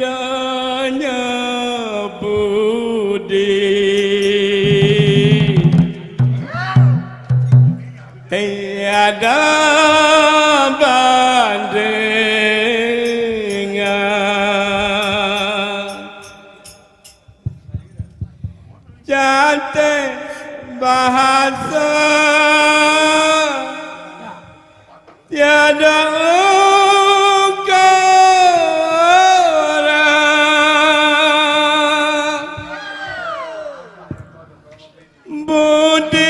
indahnya budi. Tiada bandingan. Cantik bahasa. Tiada ukara Budi